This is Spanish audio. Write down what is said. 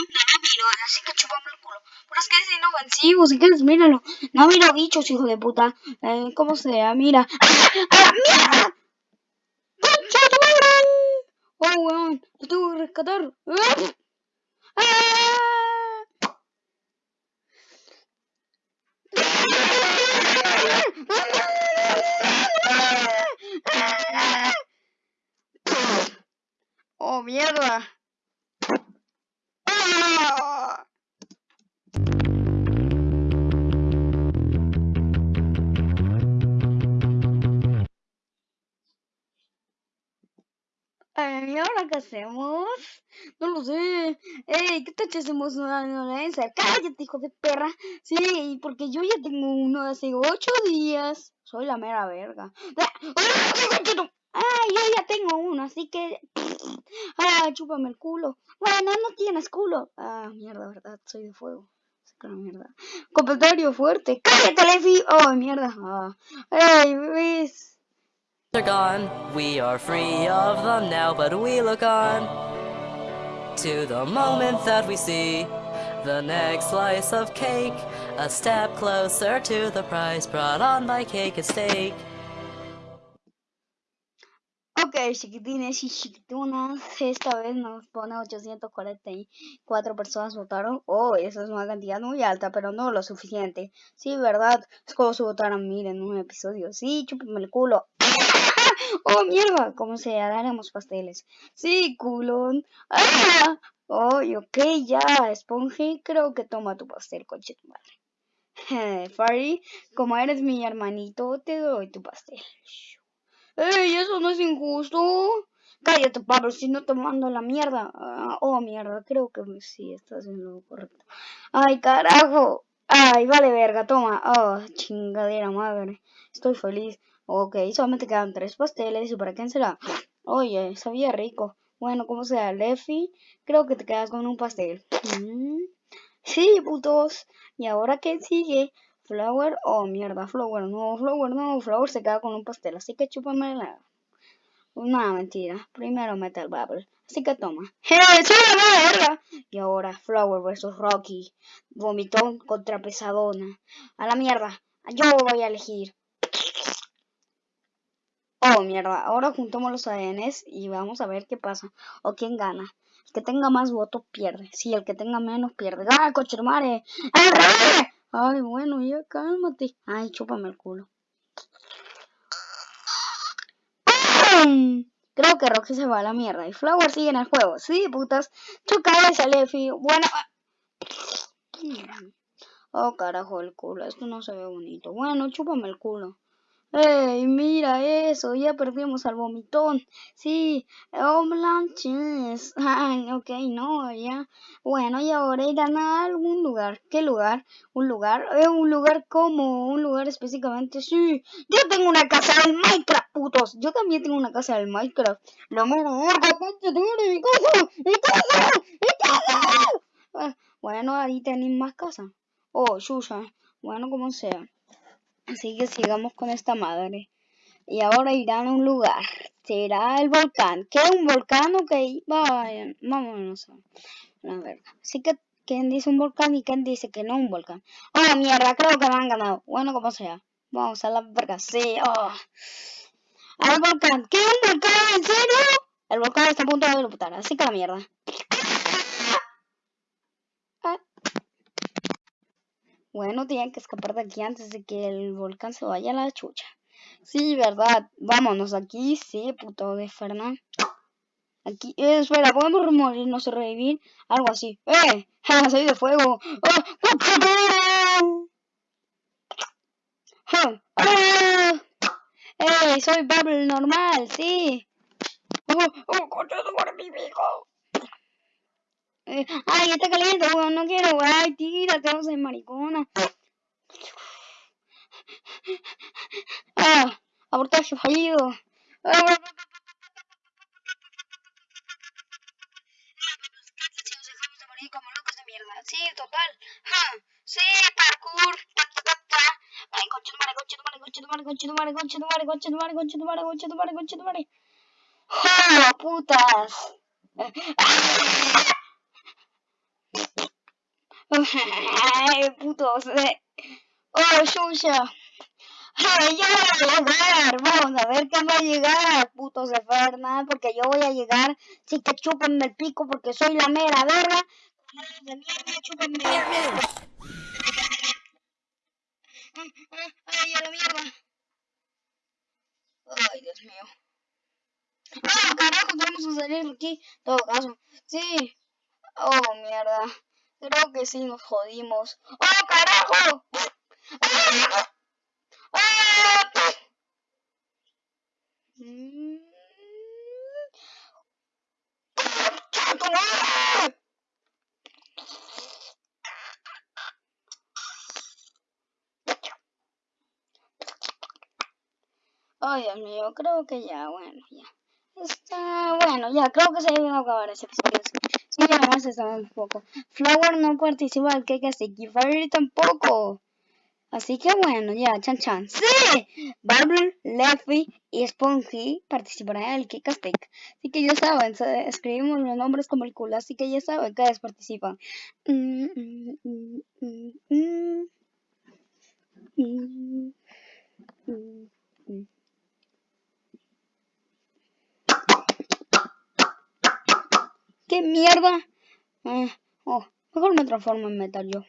rápido, así que chupame el culo. Pero es que es inofensivo, si quieres, míralo. No mira bichos, hijo de puta. Eh, ¿Cómo sea? Mira. ¡Ah, mierda! ¡Oh, weón! ¡Lo tengo que rescatar! ¡Ah! ¡Ah! ¿Y ahora qué hacemos? No lo sé. Ey, ¿qué si hacemos una violencia? Cállate, hijo de perra. Sí, porque yo ya tengo uno de hace ocho días. Soy la mera verga. Ah, yo ya tengo uno, así que... Ah, chúpame el culo. Bueno, no tienes culo. Ah, mierda, verdad, soy de fuego. Mierda. Comentario fuerte. ¡Cállate, Lefi! Oh, mierda. Ah. Ey, ves. Are gone. We are free of them now, but we look on to the moment that we see the next slice of cake. A step closer to the prize brought on by cake and steak. Ok, chiquitines y chiquitunas, esta vez nos pone 844 personas votaron. Oh, esa es una cantidad muy alta, pero no lo suficiente. Sí, ¿verdad? Es como si votaran mil en un episodio. Sí, chúpame el culo. ¡Oh, mierda! ¿Cómo se haremos pasteles? Sí, culón. Oh, ok, ya, Spongy, creo que toma tu pastel, coche tu madre. Fari, como eres mi hermanito, te doy tu pastel. ¡Ey, eso no es injusto! Cállate, Pablo, si no te mando la mierda. Ah, oh, mierda, creo que sí estás haciendo lo correcto. ¡Ay, carajo! ¡Ay, vale verga, toma! ¡Oh, chingadera madre! Estoy feliz. Ok, solamente quedan tres pasteles. ¿Y para quién será? Oye, sabía rico. Bueno, como sea, Leffy, creo que te quedas con un pastel. Mm, sí, putos. ¿Y ahora qué sigue? Flower, oh mierda, Flower, no, Flower, no, Flower se queda con un pastel, así que chúpame la... Una mentira, primero mete el bubble, así que toma. ¡Eh! Y ahora Flower versus Rocky, vomitón contra pesadona. A la mierda, yo voy a elegir. Oh, mierda, ahora juntamos los ADNs y vamos a ver qué pasa, o quién gana. El que tenga más votos pierde, sí, el que tenga menos pierde. ¡Ah, coche madre! Ay, bueno, ya cálmate. Ay, chúpame el culo. Creo que Rocky se va a la mierda y Flower sigue en el juego. Sí, putas. Choca esa Lefi. Bueno. Oh, carajo, el culo. Esto no se ve bonito. Bueno, chúpame el culo. ¡Ey, mira eso! Ya perdimos al vomitón. Sí, oh, blanches. Ok, no, ya. Bueno, y ahora ir a algún lugar. ¿Qué lugar? ¿Un lugar? Eh, un lugar como, un lugar específicamente. Sí, yo tengo una casa del Minecraft, putos. Yo también tengo una casa del Minecraft. Lo mero verga, mi casa, mi casa, mi casa. Ah, bueno, ahí tenéis más casa. Oh, Shusha. Bueno, como sea. Así que sigamos con esta madre. Y ahora irán a un lugar. Será el volcán. ¿Qué? ¿Un volcán? Ok, vayan. Vámonos a la verga. Así que, ¿quién dice un volcán y quién dice que no un volcán? Oh, mierda, creo que me han ganado. Bueno, como sea. Vamos a la verga. Sí, oh. Al volcán. ¿Qué? ¿Un volcán? ¿En serio? El volcán está a punto de explotar. Así que la mierda. Bueno, tienen que escapar de aquí antes de que el volcán se vaya a la chucha. Sí, verdad. Vámonos aquí. Sí, puto de Fernán. Aquí, eh, espera, podemos morirnos y revivir. Algo así. ¡Eh! ¡Ja! ¡Soy de fuego! ¡Oh! ¡Ah! ¡Eh! Soy Bubble normal, sí. ¡Oh! ¡Oh! ¡Coño, por mi hijo! Ay, está caliente, no quiero, weón. Ay, tírate, no seas maricona. Ah, abortaje fallido. Ah, de. Sí, total. Sí, parkour. Ta, ta, ta, ta. Ay, concha tu madre, concha tu madre, concha tu madre, concha tu madre, concha tu madre, concha tu madre, concha tu madre, concha tu madre, concha tu madre. ¡Ja, putas! Ay, putos. Oh, Shusha. Ay, yo voy a llegar. Vamos a ver quién va a llegar, putos de porque yo voy a llegar. Sí que chúpenme el pico porque soy la mera verga. De mierda, chúpenme el pico. Ay, a la. Ay, Dios mío. Ah, carajo, tenemos que salir de aquí. Todo caso. Sí. Oh, mierda. Creo que sí nos jodimos. ¡Oh, carajo! Ay, Dios mío, creo que ya, bueno, ya. Está bueno, ya, creo que se iba a acabar ese episodio. Sí, además está un poco. Flower no participa del Cake y Fairy tampoco. Así que bueno, ya, chan chan. ¡Sí! Barbie, Leffy y Spongy participarán en el Stick. Así que ya saben, escribimos los nombres como el culo, así que ya saben que participan. Mm, mm, mm, ¿Qué mierda? Eh, oh, mejor me transformo en metal yo.